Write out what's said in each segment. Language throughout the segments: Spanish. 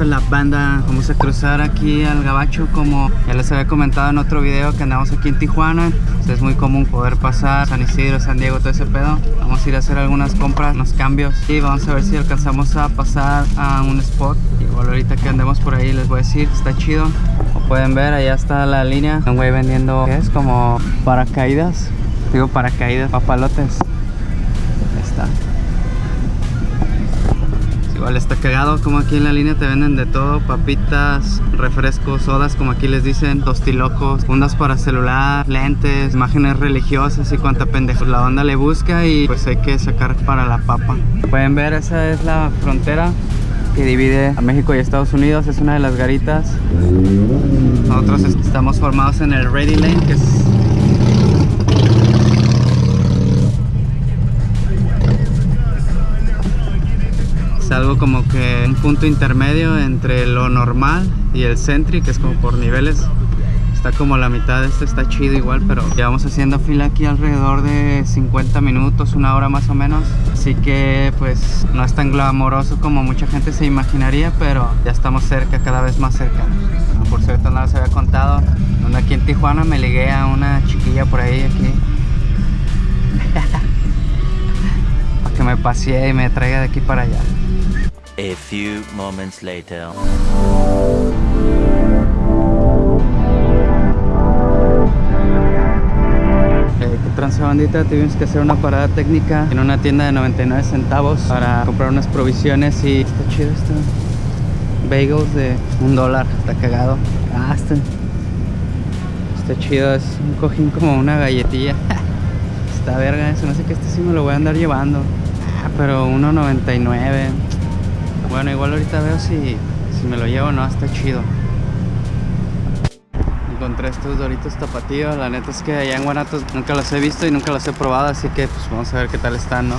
tranza la. Vamos a cruzar aquí al Gabacho como ya les había comentado en otro video que andamos aquí en Tijuana. es muy común poder pasar San Isidro, San Diego, todo ese pedo. Vamos a ir a hacer algunas compras, unos cambios y vamos a ver si alcanzamos a pasar a un spot. Igual ahorita que andemos por ahí les voy a decir, está chido. Como pueden ver, allá está la línea. Un güey vendiendo, ¿qué es? Como paracaídas. Digo paracaídas, papalotes. Ahí está. Está cagado como aquí en la línea te venden de todo, papitas, refrescos, sodas como aquí les dicen, tostilocos, fundas para celular, lentes, imágenes religiosas y cuánta pendeja. La banda le busca y pues hay que sacar para la papa. Pueden ver, esa es la frontera que divide a México y Estados Unidos, es una de las garitas. Nosotros estamos formados en el Ready Lane, que es algo como que un punto intermedio entre lo normal y el Sentry, que es como por niveles. Está como la mitad de este, está chido igual, pero llevamos haciendo fila aquí alrededor de 50 minutos, una hora más o menos. Así que pues no es tan glamoroso como mucha gente se imaginaría, pero ya estamos cerca, cada vez más cerca. Por cierto, no les había contado, donde aquí en Tijuana me ligué a una chiquilla por ahí, aquí. para que me pasee y me traiga de aquí para allá. A few moments later. Eh, ¿Qué bandita? Tuvimos que hacer una parada técnica en una tienda de 99 centavos para comprar unas provisiones y está chido esto. Bagels de un dólar, está cagado. Ah, está, está chido, es un cojín como una galletilla. está verga eso, no sé qué este sí me lo voy a andar llevando. Ah, pero 1.99 bueno, igual ahorita veo si, si me lo llevo o no, está chido. Encontré estos doritos tapatíos, la neta es que allá en Guanatos nunca los he visto y nunca los he probado, así que pues vamos a ver qué tal están, ¿no?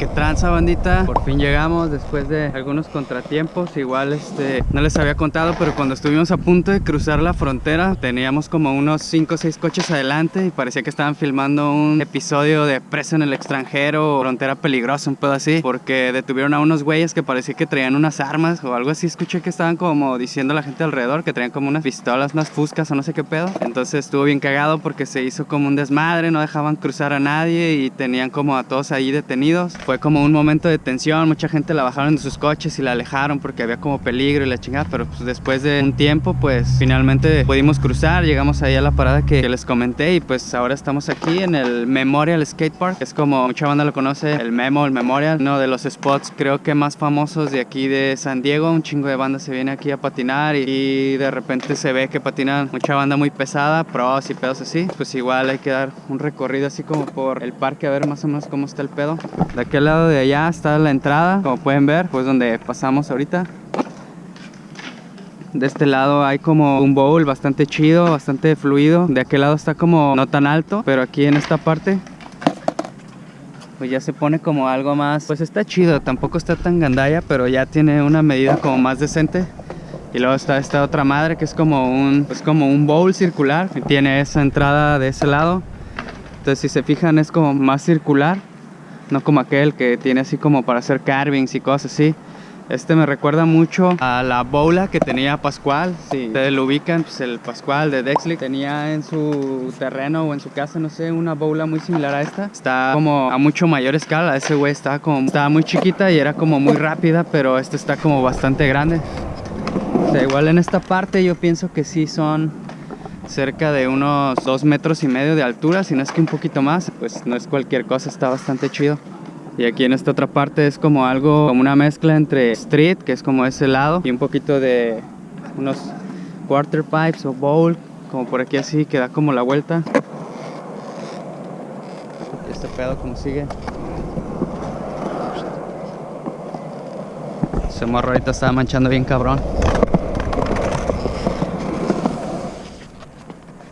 ¿Qué tranza bandita? Por fin llegamos después de algunos contratiempos. Igual este, no les había contado Pero cuando estuvimos a punto de cruzar la frontera Teníamos como unos 5 o 6 coches adelante Y parecía que estaban filmando un episodio de Preso en el extranjero o Frontera peligrosa, un pedo así Porque detuvieron a unos güeyes que parecía que traían unas armas O algo así, escuché que estaban como diciendo a la gente alrededor Que traían como unas pistolas, unas fuscas o no sé qué pedo. Entonces estuvo bien cagado porque se hizo como un desmadre No dejaban cruzar a nadie y tenían como a todos ahí detenidos fue como un momento de tensión, mucha gente la bajaron de sus coches y la alejaron porque había como peligro y la chingada, pero pues después de un tiempo pues finalmente pudimos cruzar, llegamos ahí a la parada que, les comenté y pues ahora estamos aquí en el Memorial Skate Park, es como mucha banda lo conoce, el Memo, el Memorial, uno de los spots creo que más famosos de aquí de San Diego, un chingo de banda se viene aquí a patinar y, de repente se ve que patinan mucha banda muy pesada, pros y pedos así, pues igual hay que dar un recorrido así como por el parque a ver más o menos cómo está el pedo. De aquel lado de allá está la entrada, como pueden ver, pues donde pasamos ahorita. De este lado hay como un bowl bastante chido, bastante fluido. De aquel lado está como no tan alto, pero aquí en esta parte pues ya se pone como algo más, pues está chido, tampoco está tan gandalla, pero ya tiene una medida como más decente. Y luego está esta otra madre que es como un, pues como un bowl circular, tiene esa entrada de ese lado. Entonces si se fijan es como más circular no como aquel que tiene así como para hacer carvings y cosas así. Este me recuerda mucho a la bola que tenía Pascual. Si ustedes lo ubican, pues el Pascual de Dexley tenía en su terreno o en su casa, no sé, una bola muy similar a esta. Está como a mucho mayor escala. Ese güey estaba como, estaba muy chiquita y era como muy rápida, pero este está como bastante grande. O sea, igual en esta parte yo pienso que sí son cerca de unos dos metros y medio de altura, si no es que un poquito más, pues no es cualquier cosa, está bastante chido. Y aquí en esta otra parte es como algo, como una mezcla entre street, que es como ese lado, y un poquito de unos quarter pipes o bowl, como por aquí así, que da como la vuelta. Este pedo como sigue. Ese morro ahorita estaba manchando bien cabrón.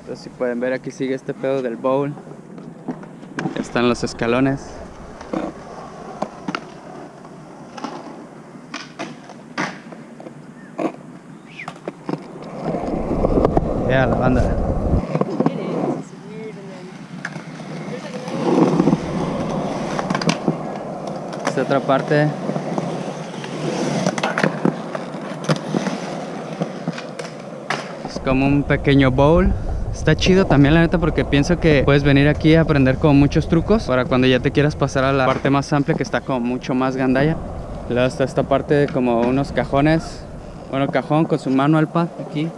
Entonces si pueden ver aquí sigue este pedo del bowl. Ya están los escalones. Ya la banda. Esta otra parte. Es como un pequeño bowl. Está chido también la neta porque pienso que puedes venir aquí a aprender como muchos trucos para cuando ya te quieras pasar a la parte más amplia que está como mucho más gandalla. Luego está esta parte de como unos cajones. Bueno, cajón con su manual pad aquí.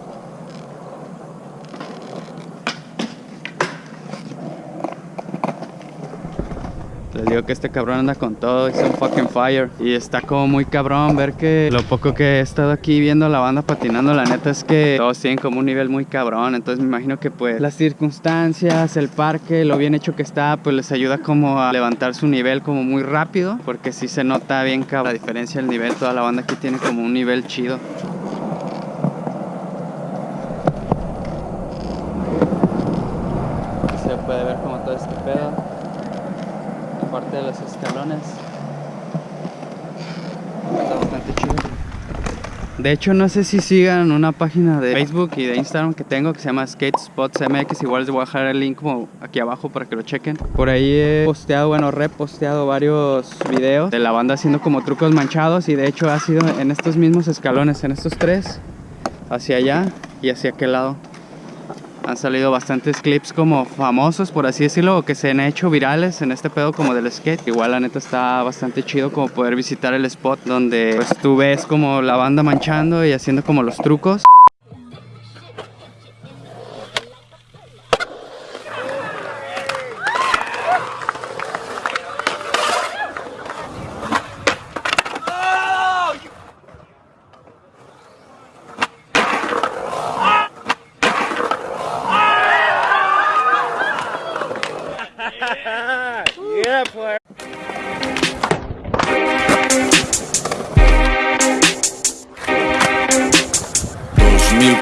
Digo que este cabrón anda con todo, es un fucking fire. Y está como muy cabrón ver que lo poco que he estado aquí viendo la banda patinando, la neta es que todos tienen como un nivel muy cabrón. Entonces me imagino que pues las circunstancias, el parque, lo bien hecho que está, pues les ayuda como a levantar su nivel como muy rápido. Porque sí se nota bien cabrón la diferencia del nivel. Toda la banda aquí tiene como un nivel chido. Se puede ver como todo este pedo de los escalones. Está bastante chido. De hecho, no sé si sigan una página de Facebook y de Instagram que tengo que se llama Skate Spots MX. Igual les voy a dejar el link como aquí abajo para que lo chequen. Por ahí he posteado, bueno, reposteado varios videos de la banda haciendo como trucos manchados. Y de hecho ha sido en estos mismos escalones, en estos tres, hacia allá y hacia aquel lado. Han salido bastantes clips como famosos, por así decirlo, que se han hecho virales en este pedo como del skate. Igual la neta está bastante chido como poder visitar el spot donde pues tú ves como la banda manchando y haciendo como los trucos.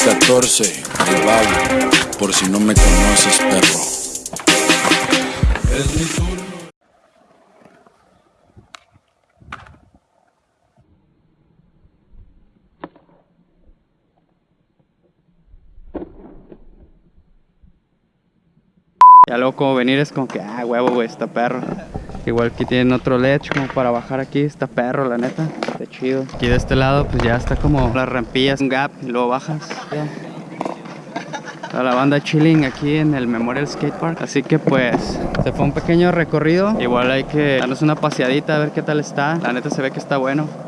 2014, el Babo, por si no me conoces, perro. Es mi turno. Ya como venir es como que, ah, huevo, güey, está perro. Igual aquí tienen otro ledge como para bajar aquí, está perro, la neta. Está chido. Aquí de este lado pues ya está como las rampillas, un gap y luego bajas. Ya. Toda la banda chilling aquí en el Memorial Skate Park. Así que pues se fue un pequeño recorrido. Igual hay que darnos una paseadita a ver qué tal está. La neta se ve que está bueno.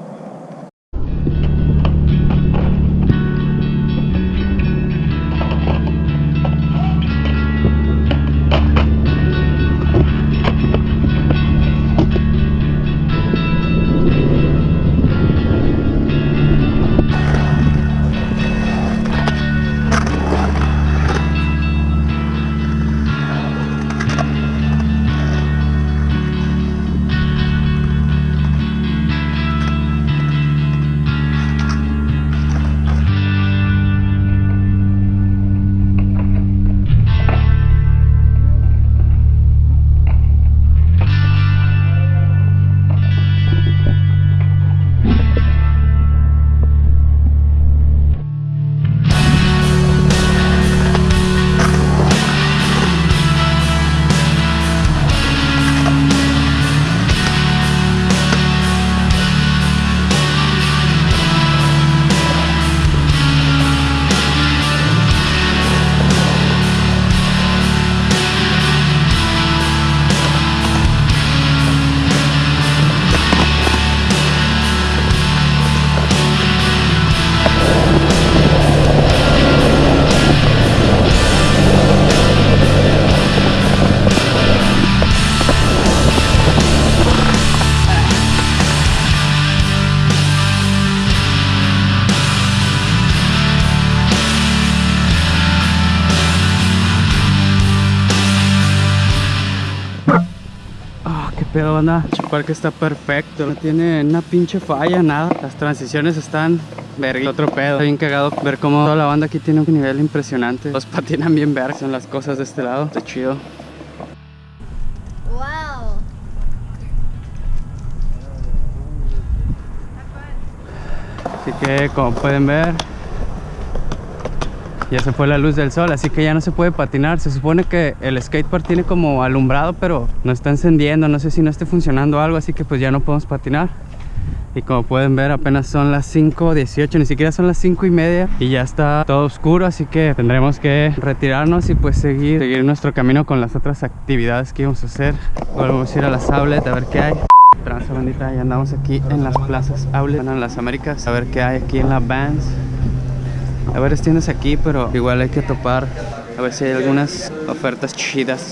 Pedo, banda. El parque está perfecto. No tiene una pinche falla, nada. Las transiciones están verga. Otro pedo. Está bien cagado ver cómo toda la banda aquí tiene un nivel impresionante. Los patinan bien verga. Son las cosas de este lado. Está chido. Wow. Así que como pueden ver ya se fue la luz del sol, así que ya no se puede patinar. Se supone que el skatepark tiene como alumbrado, pero no está encendiendo. No sé si no esté funcionando algo, así que pues ya no podemos patinar. Y como pueden ver apenas son las 5.18, ni siquiera son las 5 y media y ya está todo oscuro, así que tendremos que retirarnos y pues seguir, seguir nuestro camino con las otras actividades que íbamos a hacer. Volvemos a ir a las outlets a ver qué hay. Transa bandita, ya andamos aquí en las plazas outlet, en las Américas, a ver qué hay aquí en la Vans. Hay varias tiendas aquí, pero igual hay que topar a ver si hay algunas ofertas chidas.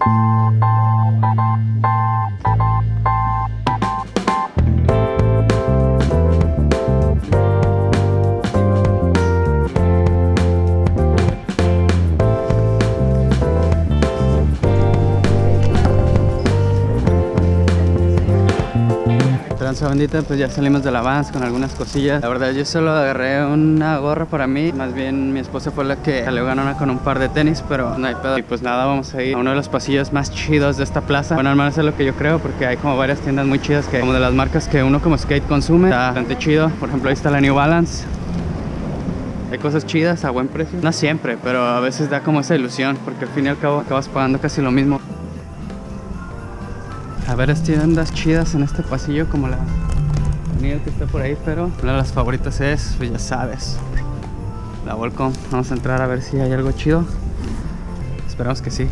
Tranza bandita, pues ya salimos de la Vans con algunas cosillas. La verdad yo solo agarré una gorra para mí, más bien mi esposa fue la que salió ganona con un par de tenis, pero no hay pedo. Y pues nada, vamos a ir a uno de los pasillos más chidos de esta plaza. Bueno, al menos es lo que yo creo, porque hay como varias tiendas muy chidas que como de las marcas que uno como skate consume. Está bastante chido. Por ejemplo, ahí está la New Balance. Hay cosas chidas a buen precio. No siempre, pero a veces da como esa ilusión, porque al fin y al cabo acabas pagando casi lo mismo. A ver, tiendas chidas en este pasillo como la Niel que está por ahí, pero una de las favoritas es, pues ya sabes, la Volcom. Vamos a entrar a ver si hay algo chido. Esperamos que sí.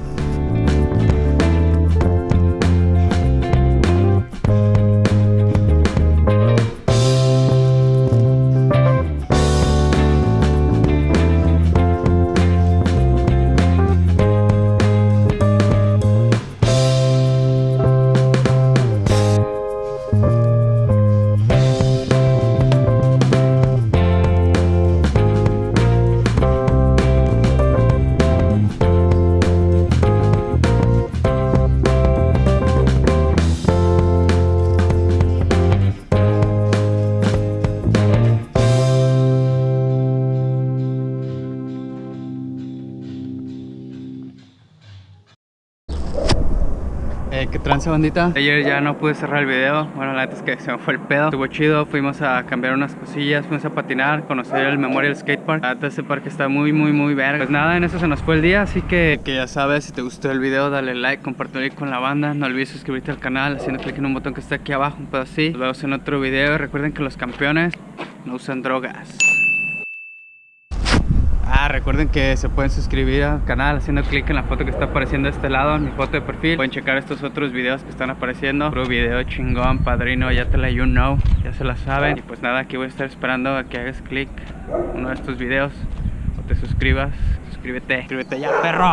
Eh, ¿Qué trance bandita? Ayer ya no pude cerrar el video. Bueno, la neta es que se me fue el pedo. Estuvo chido, fuimos a cambiar unas cosillas Fuimos a patinar, conocer el Memorial Skate Park. La neta ese parque está muy, muy, muy verga. Pues nada, en eso se nos fue el día Así que, que ya sabes, si te gustó el video Dale like, compártelo con la banda. No olvides suscribirte al canal Haciendo clic en un botón que está aquí abajo Un pedo así Nos vemos en otro video. Recuerden que los campeones no usan drogas recuerden que se pueden suscribir al canal haciendo clic en la foto que está apareciendo de este lado, en mi foto de perfil. Pueden checar estos otros videos que están apareciendo. Puro video chingón, padrino, ya te la you know, ya se la saben. Y pues nada, aquí voy a estar esperando a que hagas clic uno de estos videos o te suscribas. Suscríbete, suscríbete ya, perro.